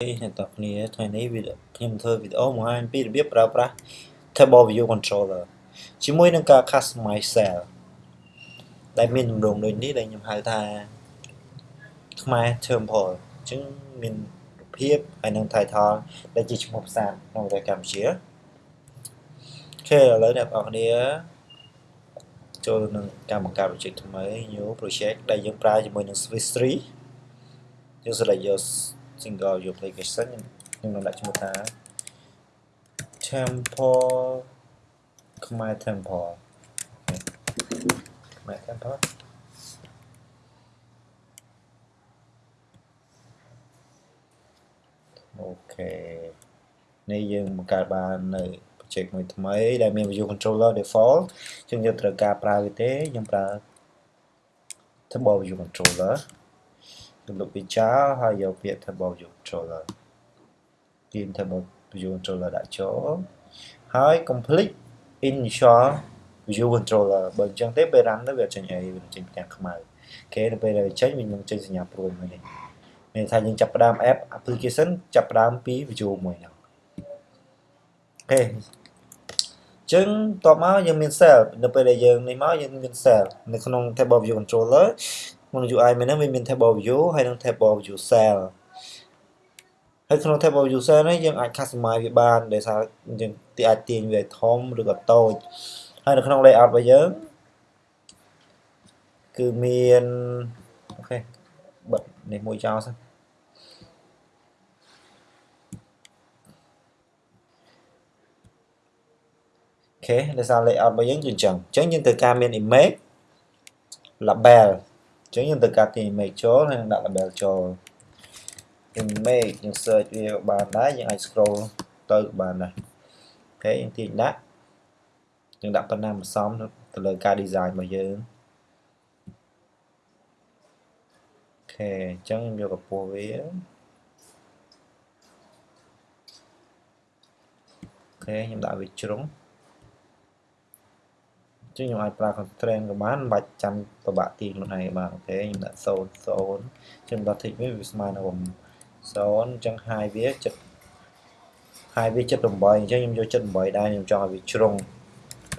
អ្នកទាំងគ្នាថ្ងៃនេះវីដេអូខ្ញុំធ្វើវីដេអូបង្ហាញពីរបៀបប្រើប្រាស់ Table View Controller ជាមួយនឹងការ Customize Cell ដែលមានទម្រង់ដូចនេះដែលខ្ញុំហៅថាខ្មែរ Temple អញ្ចឹងមានរូបភាពហើយនឹង title ដែលជាឈ្មោះភាសាក្នុងប្រទេសកម្ពុជាអូខេឥឡូវអ្នកនរគ្នាចូលនឹងការបង្កើត project ថ្មី new project ដែលយើងប្រើជាមួយនឹង Swiss 3យើង select យក single view application ខ្ញុំនឹងដាក់ឈ្មោះថា temple ខ្មែរ temple ខ្មែរ temple អូខេនេះយើងបង្កើតបាននៅ project មួយថ្មីដែលមាន view controller default ជាងយើងត្រូវការប្រើវាទេខ្ញុំប្រើ table view controller រំលឹកវាចោលហើយយកពាក្យ table view controller ទាញ table view controller ដាក់ចូលហើយ complete initial view controller បើអញ្ចឹងទេពេល run ទៅវាចេញអីវាចេញផ្ទាំងខ្មៅគេទៅពេលដែលចេញវានឹងចេញសញ្ញាព្រួយមួយនេះមានថាយើងចាប់ផ្ដើម app application ចាប់ផ្ដើមពី view មួយហ្នឹងអូខេចឹងតបមកយើងមាន cell នៅពេលដែលយើងនេះមកយើងមាន cell នៅក្នុង table view controller ក្នុង UI មួយហ្នឹងវាមាន table view ហើយនិង table view cell ហើយក្នុង table view cell នេះយើងអាច customize វាបានដោយសារយើងទីអាចទាញវាធំឬក៏តូចហើយនៅក្នុង layout របស់យើងគឺមានអូខេបិទនេះមួយចោលសិនOK ដោយសារ layout របស់យើងគឺអញ្ចឹងអញ្ចឹងយើងត្រូវការមាន image label អញ្ចឹងយើងត្រូវការទាញ image ចូលហើយនឹងដាក់ label ចូល image យើង search វាបានដែរយើងអាច scroll ទៅបានដែរ OK យើងទាញដាក់យើងដាក់ប៉ុណ្ណាមិនសមទៅលើការ design របស់យើង OK អញ្ចឹងខ្ញុំយកកម្ពស់វាអូខេខ្ញុំដាក់វាជ្រុង ចឹងខ្ញុំអាចប្រើ constraint ក៏បានមិនបាច់ចាំប្របាក់ទីខ្លួនឯងបានអូខេខ្ញុំដាក់0 0ចឹងដល់ tick វាវាស្មើនឹង0អញ្ចឹង high វាចិត្ត high វា78អញ្ចឹងខ្ញុំយក78ដែរខ្ញុំចង់ឲ្យវាជ្រុង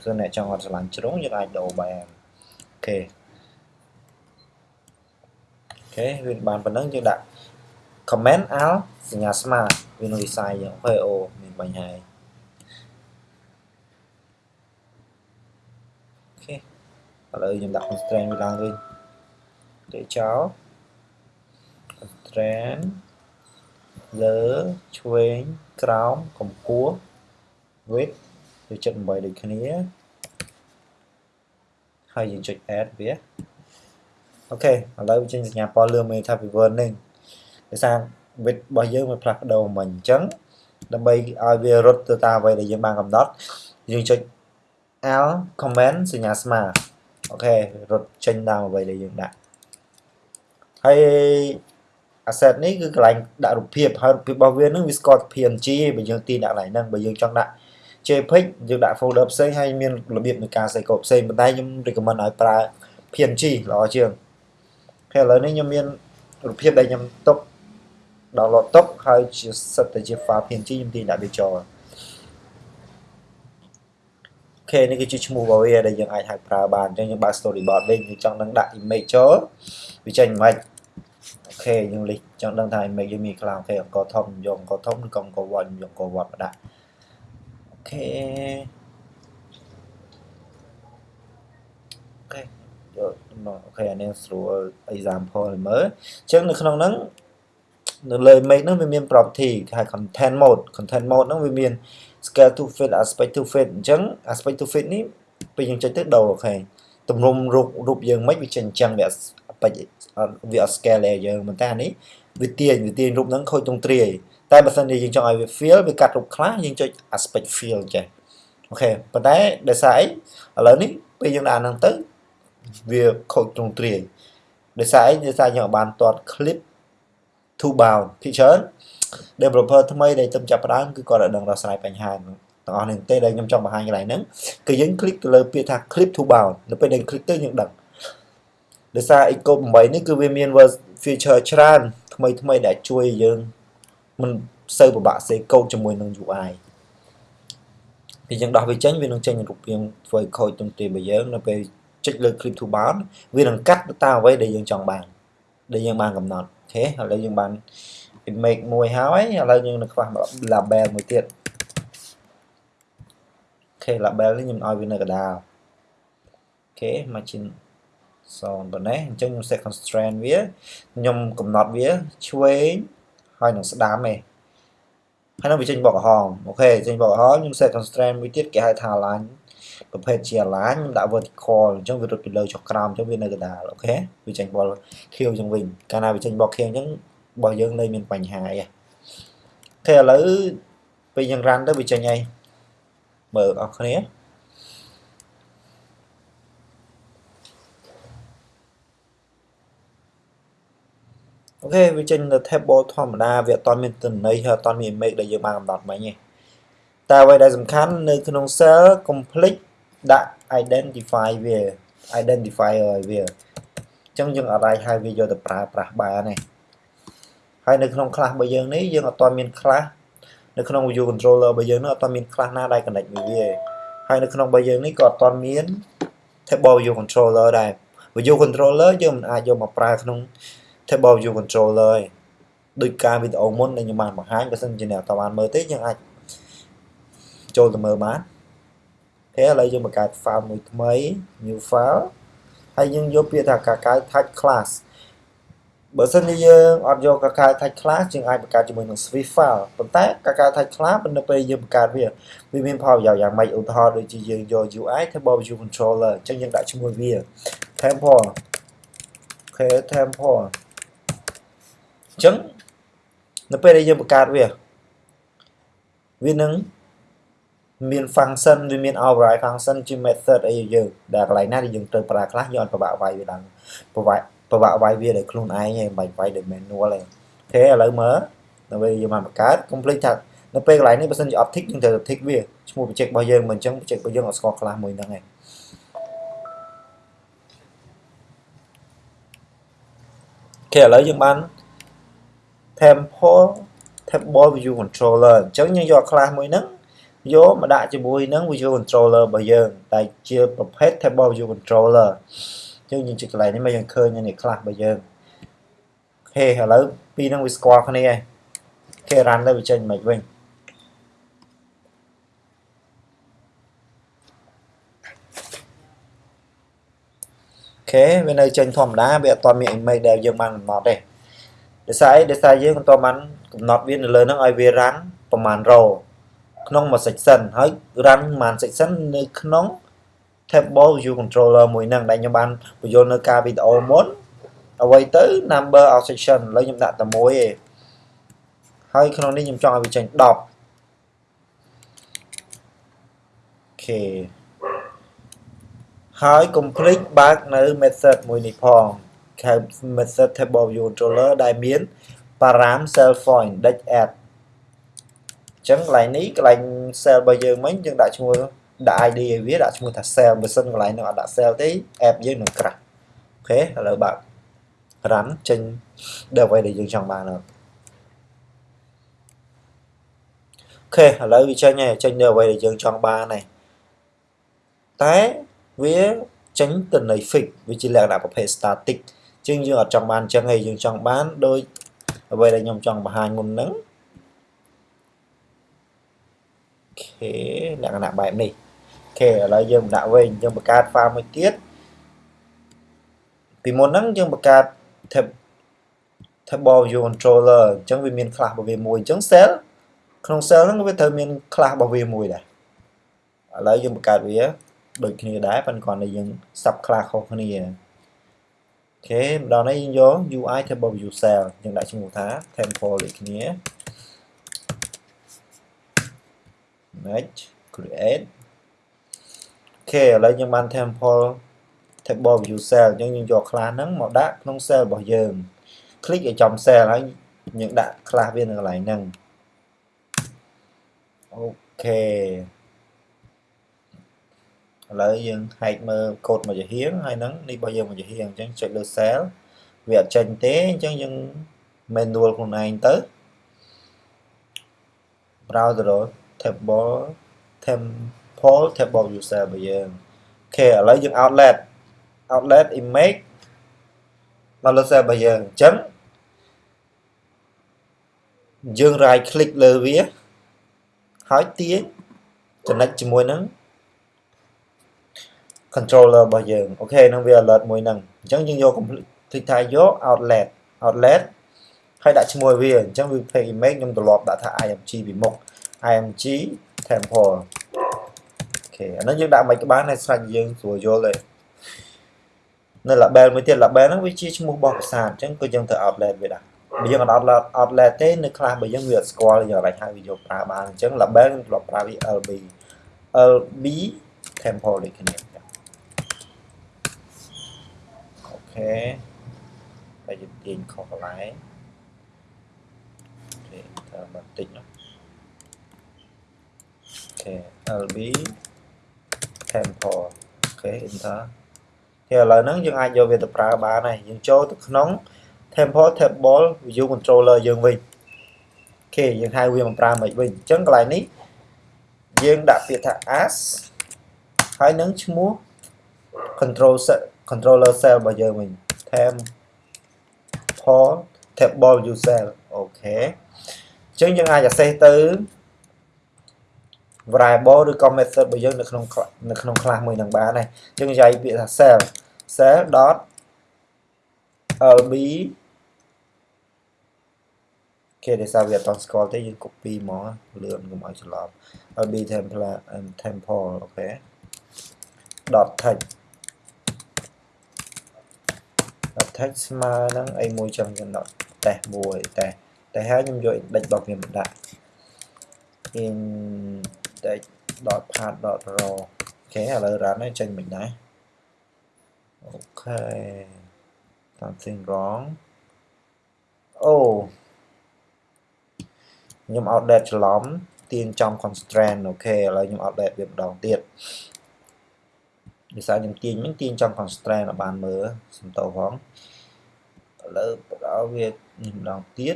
ព្រោះអ្នកចង់អត់ឆ្លាញ់ជ្រុងយើងអាចដូរបានអូខេអូខេវាបានប៉ុណ្ណឹងយើងដាក់ comment al សញ្ញាស្មើវានឹង design យើងអូខេអូមានបញ្ហាហើយ ឥឡូវខ្ញុំដាក់ constraint វាឡើងវិញទេចោល constraint លើឆ្វេងក្រោមកម្ពស់ width វា78ដូចគ្នាហើយយើងចុច add វាអូខេឥឡូវចេញសញ្ញាពណ៌លឿងមានថា warning ដោយសារ width របស់យើងវាផ្លាស់ប្ដូរមិញអញ្ចឹងដើម្បីឲ្យវារត់ទៅតាមអ្វីដែលយើងបានកំណត់យើងចុច L comment សញ្ញាស្មើអូខេរត់ចេញតាមអ្វីដែលយើងដាក់ហើយ asset នេះគឺកន្លែងដាក់រូបភាពហើយរូបភាពរបស់វានឹងវាស្គាល់ PNG បើយើងទីដាក់កន្លែងហ្នឹងបើយើងចង់ដាក់ JPEG យើងដាក់ folder ផ្សេងហើយមានរបៀបនៃការសេកូដផ្សេងប៉ុន្តែខ្ញុំ recommend ឲ្យប្រើ PNG ល្អជាងហើយឥឡូវនេះខ្ញុំមានរូបភាពដែលខ្ញុំទុក download ទុកហើយជាសិតតែជា file PNG ខ្ញុំទីដាក់វាចូល ខេនេះគឺជាឈ្មោះរបស់វាដែលយើងអាចហៅប្រើបានអញ្ចឹងយើងបើក storyboard វិញយើងចង់នឹងដាក់ image ចូលវាចេញមិនអូខេយើងលិះចង់ដឹងថា image យើងមានខ្លះអូខេអង្គធំយកអង្គធំឬក៏អង្គវត្តយកអង្គវត្តមកដាក់OK OK យក OK អានេះស្រួល example មើលអញ្ចឹងនៅក្នុងហ្នឹងនៅលើ image ហ្នឹងវាមាន property គេហៅ content mode content mode ហ្នឹងវាមាន scale to fit aspect to fit អញ្ចឹង aspect to fit នេះពេលយើងចុចទៅដូរ OK ទម្រង់រូបរូបយើងមិនវាចេញអញ្ចឹងវាបិចវាអត់ scale ដែរយើងប៉ុន្តែអានេះវាទាញវាទាញរូបហ្នឹងខូចត្រង់ទ្រាយតែបើសិនជាយើងចង់ឲ្យវា fill វាកាត់រូបខ្លះយើងចុច aspect fill ចេះអូខេប៉ុន្តែដោយសារអីឥឡូវនេះពេលយើងដាក់ហ្នឹងទៅវាខូចត្រង់ទ្រាយដោយសារអីដោយសារយើងបានទាត់ clip to bound ពីច្រើន developer ថ្មីដែលទើបចាប់ផ្ដើមគឺគាត់អាចដឹងដោះស្រាយបញ្ហាទាំងអស់នេះទេដែលខ្ញុំចង់បង្ហាញកន្លែងហ្នឹងគឺយើង click ទៅលើពាក្យថា clip to bound នៅពេលដែល click ទៅយើងដឹងដោយសារ Eco 8នេះគឺវាមាន feature ច្រើនថ្មីថ្មីដែលជួយយើងមិនសូវពិបាកសេកូដជាមួយនឹង UI ពីយើងដោះវាចេញវានឹងចេញរូបរាងធ្វើឲ្យខូចទុំទារបស់យើងនៅពេលចុចលើ clip to bound វានឹងកាត់ទៅតាមអ្វីដែលយើងចង់បានដែលយើងបានកំណត់អូខេឥឡូវយើងបាន image មួយហើយឥឡូវយើងនឹងខ្វះ label មួយទៀតអូខេ label នេះខ្ញុំឲ្យវានៅកណ្ដាលអូខេ margin 0ប៉ុណ្ណេះអញ្ចឹងខ្ញុំ set constraint វាខ្ញុំកំណត់វាឆ្វេងហើយនឹងស្ដាំឯងហើយនឹងវាចេញបកក្រហមអូខេចេញបកក្រហមខ្ញុំ set constraint មួយទៀតគេហៅថា align ប្រភេទជា align ខ្ញុំដាក់ vertical អញ្ចឹងវារត់ពីលើចុះក្រោមអញ្ចឹងវានៅកណ្ដាលអូខេវាចេញបលខៀវចឹងវិញកាលណាវាចេញបកខៀវអញ្ចឹង របស់យើងនៅមានបញ្ហាអីអូខេឥឡូវពេលយើង run ទៅវាចេញអីមើលអស់គ្នាអូខេវាចេញនៅ table ធម្មតាវាអត់តមានទិន្នន័យហើយអត់តមាន image ដែលយើងបានកំណត់មិញទេតែអ្វីដែលសំខាន់នៅក្នុង cell complete ដាក់ identify វា identifier ឲ្យវាអញ្ចឹងយើងអាចហៅវាយកទៅប្រើប្រាស់បានទេ ហើយនៅក្នុង class របស់យើងនេះយើងអត់តមាន class នៅក្នុង view controller របស់យើងនោះអត់តមាន class ណាដែល connect មួយវាហើយនៅក្នុងរបស់យើងនេះក៏អត់តមាន table view controller ដែរ view controller យើងមិនអាចយកមកប្រើក្នុង table view controller ឯងដោយការវីដេអូមុនដែលខ្ញុំបានបង្ហាញបើសិនជាអ្នកតើបានមើលទេយើងអាចចូលទៅមើលបានអូឥឡូវយើងបង្កើត file មួយថ្មី new file ហើយយើងយកពាក្យថាកាកៅ touch class បើសិនជាយើងអត់យកកាកៅ touch class យើងអាចបង្កើតជាមួយនឹង Swift file ប៉ុន្តែកាកៅ touch class នៅពេលយើងបង្កើតវាវាមានផលប្រយោជន៍យ៉ាងម៉េចឧទាហរណ៍ដូចជាយើងយក UI table view controller អញ្ចឹងយើងដាក់ឈ្មោះវា temple អូខេ temple អញ្ចឹងនៅពេលដែលយើងបង្កើតវាវានឹងមាន function វាមាន override function ជា method អីយើងដែលកន្លែងណាដែលយើងត្រូវប្រើខ្លះយើងអត់ពិបាកវាយវាឡើងពិបាក ពិបាកវាយវាដោយខ្លួនឯងឯងមិនបាច់វាយដោយ manual ទេអូខេឥឡូវមើលនៅពេលយើងបានបង្កើត complete ថានៅពេលកន្លែងនេះបើសិនជា optic យើងត្រូវ tick វាឈ្មោះ project របស់យើងមិនអញ្ចឹង project របស់យើងអត់ស្គាល់ខ្លះមួយហ្នឹងឯងអូខេឥឡូវយើងបាន temple table view controller អញ្ចឹងយើងយក class មួយហ្នឹងយកមកដាក់ជាមួយនឹង view controller របស់យើងដែលជាប្រភេទ table view controller អញ្ចឹងយើងជិះកន្លែងនេះមកយើងឃើញនេះ class របស់យើងអូខេឥឡូវពីរហ្នឹងវាស្គាល់គ្នាហើយគេ run ទៅវាចេញមិនវិញខេវានៅចេញធម្មតាវាអត់ទាន់មាន image ដែលយើងបានកំណត់ទេដោយសារអីដោយសារយើងមិនទាន់បានកំណត់វានៅលើហ្នឹងឲ្យវា run ប្រហែល row ក្នុងមួយ section ហើយ run ប្រហែល section នៅក្នុង table view controller មួយហ្នឹងដែលខ្ញុំបានបញ្យល់នៅការវីដេអូមុនអ្វីទៅ number of section ឥឡូវខ្ញុំដាក់តែមួយឯងហើយក្នុងនេះខ្ញុំចង់ឲ្យវាចេញ10អូខេហើយ complete បើកនៅ method មួយនេះផងហៅ method table view controller ដែលមាន param cell point index add អញ្ចឹងកន្លែងនេះកន្លែង cell របស់យើងមិញយើងដាក់ឈ្មោះ ដាក់ ID ឲ្យវាដាក់ឈ្មោះថា cell បើសិនកន្លែងនោះអត់ដាក់ cell ទេ app យើងនឹងក្រាស់អូខេឥឡូវបើក run ចេញដល់អ្វីដែលយើងចង់បានហើយអូខេឥឡូវវាចេញហើយចេញនៅអ្វីដែលយើងចង់បានហើយតែវាចេញទៅនៃ fix វាជាលក្ខណៈប្រភេទ static ជាងយើងអត់ចង់បានអញ្ចឹងឯងយើងចង់បានដោយអ្វីដែលខ្ញុំចង់បង្ហាញមុនហ្នឹងអូខេលក្ខណៈបែបនេះអូ ខេឥឡូវយើងដាក់វិញយើងបង្កើត file មួយទៀតពីមុនហ្នឹងយើងបង្កើត tab table view controller អញ្ចឹងវាមាន class របស់វាមួយអញ្ចឹង cell ក្នុង cell ហ្នឹងវាត្រូវមាន class របស់វាមួយដែរឥឡូវយើងបង្កើតវាដូចគ្នាដែរប៉ុន្តែគ្រាន់តែយើង sub class ខុសគ្នាអូខេម្ដងនេះយើងយក UI table view cell យើងដាក់ឈ្មោះថា temple ដូចគ្នា next create អូ ខេឥឡូវយើងបាន temple table view cell អញ្ចឹងយើងយក class ហ្នឹងមកដាក់ក្នុង cell របស់យើង click ឲ្យចំ cell ហើយយើងដាក់ class វានៅកន្លែងហ្នឹងអូខេឥឡូវយើងហែកមើលកូដមួយចំហៀងហើយហ្នឹងនេះរបស់យើងមួយចំហៀងអញ្ចឹងចុចលើ cell វាអត់ចេញទេអញ្ចឹងយើង manual ខ្លួនឯងទៅ browser table temple table user របស់យើងអូខេឥឡូវយើង outlet outlet image មកលើ server របស់យើងអញ្ចឹងយើង right click លើវាហើយទាញចំណុចជាមួយនឹង controller របស់យើងអូខេនឹងវា alert មួយហ្នឹងអញ្ចឹងយើងយក complete ថាយក outlet outlet ហើយដាក់ឈ្មោះវាអញ្ចឹងវា page image ខ្ញុំទ្រលាប់ដាក់ថា img ពីមុខ img temple OK អានោះយើងដាក់មិនក្បាលនៅស្រេចយើងស្រួលយល់ទេនៅ label មួយទៀត label ហ្នឹងវាជាឈ្មោះរបស់ភាសាអញ្ចឹងក៏យើងទៅ outlet វាដែរបើយើងអត់ outlet outlet ទេនៅខ្លះបើយើងវាអត់ស្គាល់យើងអាចហៅវាយកប្រើបានអញ្ចឹង label ខ្ញុំធ្លាប់ប្រើវា lb lb temple ដូចគ្នា OK ហើយយើងទាញខុសកន្លែង OKតាមបន្តិចណា OK lb temple OK enter តែឥឡូវហ្នឹងយើងអាចយកវាទៅប្រើបានហើយយើងចូលទៅក្នុង temple table view controller យើងវិញ OK យើងហៅវាមកប្រើមិនវិញអញ្ចឹងកន្លែងនេះយើងដាក់ពាក្យថា as ហើយនឹងឈ្មោះ control set controller cell របស់យើងវិញ temple table user អូខេអញ្ចឹងយើងអាច access ទៅ variable ឬក៏ method របស់យើងនៅក្នុងនៅក្នុង class មួយនឹងបានហើយអញ្ចឹងនិយាយពាក្យថា cell cell dot lb គេដែលសារវាអត់តស្គាល់ទេយើង copy មកលឿនកុំឲ្យច្រឡំ lb template temple អូខេ dot text dot text ស្មើនឹងអីមួយចឹងយើងដកតេស្តមួយតេស្តតែហើយខ្ញុំយក index របស់វាមកដាក់ index dot path dot row អូខេឥឡូវ run ហើយចេញមិនដែរអូខេ something wrong អូខ្ញុំ outdate ច្រឡំទាញចំ constraint អូខេឥឡូវខ្ញុំ outdate វាម្ដងទៀតដោយសារខ្ញុំទាញមិញទាញចំ constraint ឲ្យបានមើលសំតោផងឥឡូវបដោវានេះម្ដងទៀត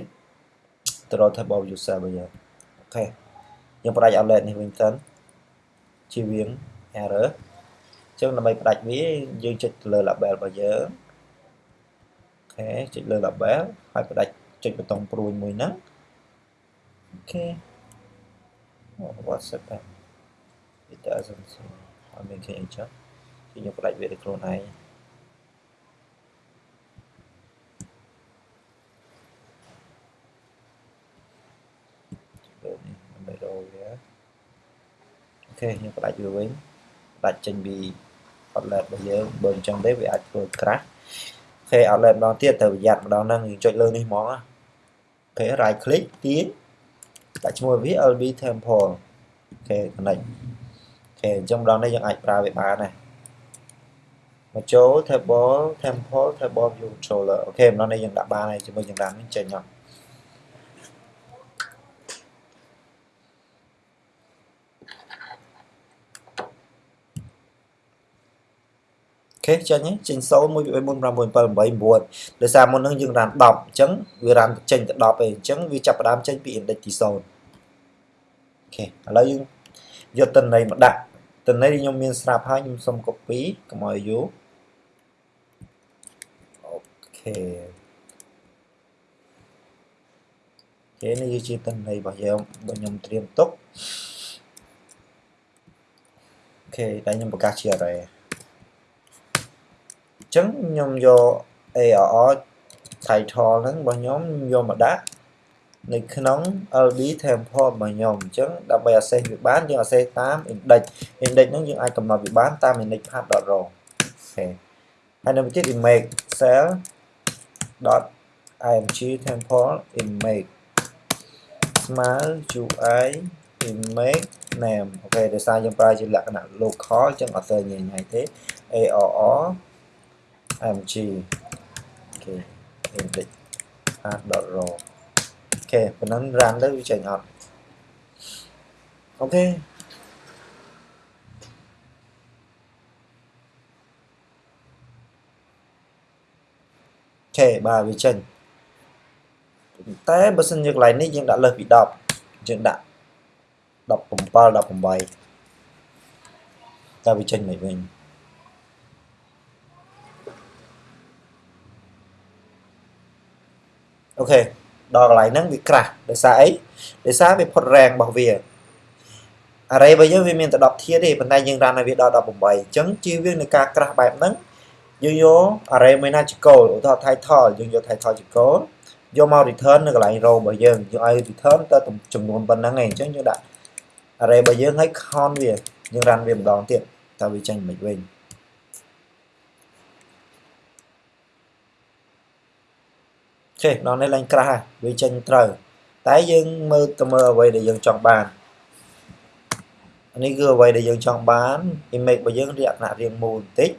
ទៅរក table user របស់យើងអូខេ យើងផ្ដាច់ outlet នេះវិញសិនជាវៀង error អញ្ចឹងដើម្បីផ្ដាច់វាយើងចុចលើ label របស់យើងអូខេចុចលើ label ហើយផ្ដាច់ចុចប៊ូតុងព្រួយមួយហ្នឹងអូខេ what's that it doesn't អត់មានគេអីចឹងខ្ញុំផ្ដាច់វាដោយខ្លួនឯងដើម្បីរកវាអូ ខេខ្ញុំផ្ដាច់វាវិញផ្ដាច់ចេញពី outlet របស់យើងបើអញ្ចឹងទេវាអាចធ្វើ crash អូខេ outlet ម្ដងទៀតត្រូវប្រយ័ត្នម្ដងហ្នឹងយើងចុចលើនេះហ្មងអូខេ right click ទាញដាក់ឈ្មោះវា LB temple អូខេ connect អូខេអញ្ចឹងម្ដងនេះយើងអាចប្រើវាបានដែរមកចូល table temple table view controller OK ម្ដងនេះយើងដាក់បានហើយជាមួយយើងដាក់នេះចេញអត់ ខេចេញចេញ0 1 2 3 4 5 6 7 8 9ដោយសារមុននឹងយើង run 10អញ្ចឹងវា run ចេញទៅ10ឯងអញ្ចឹងវាចាប់ផ្ដើមចេញពី index ទី0 OK ឥឡូវយើងយកទិន្នន័យមកដាក់ទិន្នន័យខ្ញុំមានស្រាប់ហើយខ្ញុំសុំ copy កុំឲ្យយូរ OK គេនេះគឺជាទិន្នន័យរបស់យើងរបស់ខ្ញុំត្រៀមទុក OK តែខ្ញុំប្រកាសជា array ចឹងខ្ញុំយក ARR title ហ្នឹងរបស់ខ្ញុំយកមកដាក់នៅក្នុង LD template របស់ខ្ញុំអញ្ចឹងដើម្បី access វាបានយើង access តាម index index ហ្នឹងយើងអាចកំណត់វាបានតាម index path.row អូខេហើយនៅទៀត image cell .img template image ស្មើ UI image name អូខេដោយសារយើងប្រើជាលក្ខណៈ local អញ្ចឹងអត់ទៅញញទេ ARR img OK index path.row OK ប៉ុណ្ណឹង run ទៅវាចេញអត់ OK ខេបាទវាចេញតែបើសិនជាកន្លែងនេះយើងដាក់លើសពី10យើងដាក់17 18តើវាចេញមិនវិញ អូខេដល់កន្លែងហ្នឹងវាក្រាស់ដោយសារអីដោយសារវាផុត rank របស់វា array របស់យើងវាមានតែ10ធាតុទេប៉ុន្តែយើង run ឲ្យវាដល់18អញ្ចឹងជៀសវាងនៃការក្រាស់បែបហ្នឹងយើងយក array មួយណាជា goal ឧទាហរណ៍ title យើងយក title ជា goal យកមក return នៅកន្លែង row របស់យើងយើងឲ្យ return ទៅចំនួនប៉ុណ្ណឹងឯងអញ្ចឹងយើងដាក់ array របស់យើងឲ្យ count វាយើង run វាម្ដងទៀតតើវាចេញមិនវិញ ចេះដល់នេះឡើងក្រាស់វាចេញត្រូវតែយើងមើលទៅមើលអ្វីដែលយើងចង់បាននេះគឺអ្វីដែលយើងចង់បាន image របស់យើងលក្ខណៈរាងមូលបន្តិច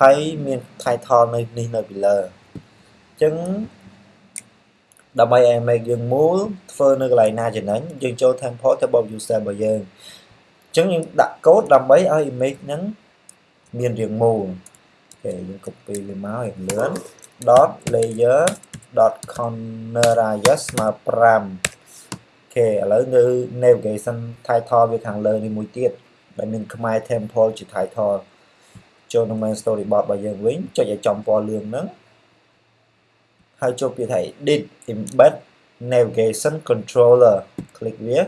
ហើយមាន title នៅនេះនៅពីលើអញ្ចឹងដើម្បីឲ្យ image យើងមូលធ្វើនៅកន្លែងណាចំណេញយើងចូល template ទៅបប user របស់យើងអញ្ចឹងយើងដាក់កូដដើម្បីឲ្យ image ហ្នឹងមានរាងមូលអូខេយើង copy វាមកឲ្យលឿន dot layer dot corner radius ស្មើ5ខេឥឡូវនៅ navigation title វាខាងលើនេះមួយទៀតដែលមានខ្មែរ temple ជា title ចូលក្នុង main storyboard របស់យើងវិញចុចឲ្យចំពណ៌លឿងហ្នឹងហើយចូលពាក្យថា edit embed navigation controller คลิกវាអូ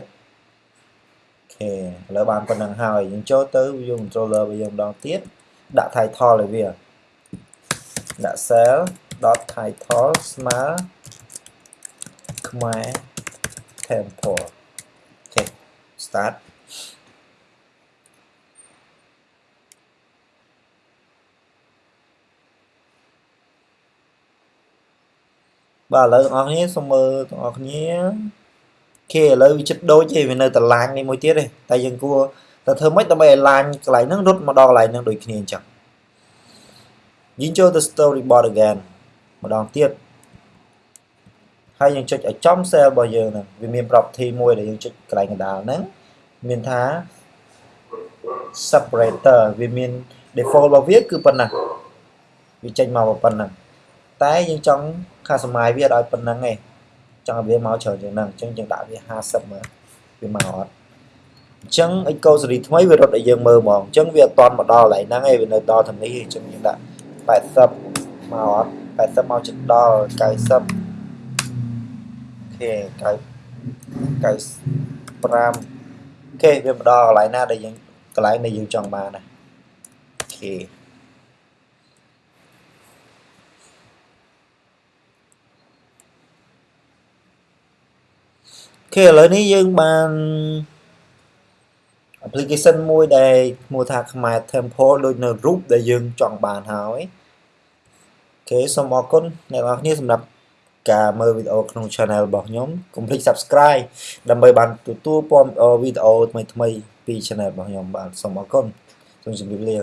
ខេឥឡូវបានប៉ុណ្្នឹងហើយយើងចូលទៅ view controller របស់យើងម្ដងទៀតដាក់ title ឲ្យវា ដាក់ cell .title ស្មើខ្មែរ temple OK start បាទឥឡូវបងប្អូនគ្នាសូមមើលបងប្អូនគ្នា OK ឥឡូវវាចិត្តដូចទេវានៅត line នេះមួយទៀតទេតែយើងគួរតែធ្វើម៉េចដើម្បីឲ្យ line កន្លែងហ្នឹងរត់មកដល់កន្លែងហ្នឹងដូចគ្នាអញ្ចឹង យើងចូលទៅ storyboard again ម្ដងទៀតហើយយើងចុចឲ្យចំ cell របស់យើងហ្នឹងវាមាន property មួយដែលយើងចុចកន្លែងកណ្ដាលហ្នឹងមានថា separator វាមាន default របស់វាគឺប៉ុណ្ណាវាចេញមកប៉ុណ្ណឹងតែយើងចង់ customize វាឲ្យប៉ុណ្ណឹងឯងចង់ឲ្យវាមកច្រើនជាងហ្នឹងអញ្ចឹងយើងដាក់វា50មកវាមកអត់អញ្ចឹង eco series ថ្មីវារត់ឲ្យយើងមើលហ្មងអញ្ចឹងវាអត់តន់មកដល់កន្លែងហ្នឹងឯងវានៅដល់ធនេះអញ្ចឹងយើងដាក់ 80មកអត់80មកជិតដល់90ខេ9 95 OK វាមកដល់កន្លែងណាដែលយើងកន្លែងដែលយើងចង់បានណា OK ខេឥឡូវនេះយើងបាន application មួយដែលឈ្មោះថាខ្មែរ temple ដូចនៅរូបដែលយើងចង់បានហើយអូខេសូមអរគុណអ្នកនរគ្នាសម្រាប់ការមើលវីដេអូក្នុង Channel របស់ខ្ញុំកុំភ្លេច Subscribe ដើម្បីបានទទួលព័ត៌មានវីដេអូថ្មីៗពី Channel របស់ខ្ញុំបាទសូមអរគុណសូមជម្រាបលា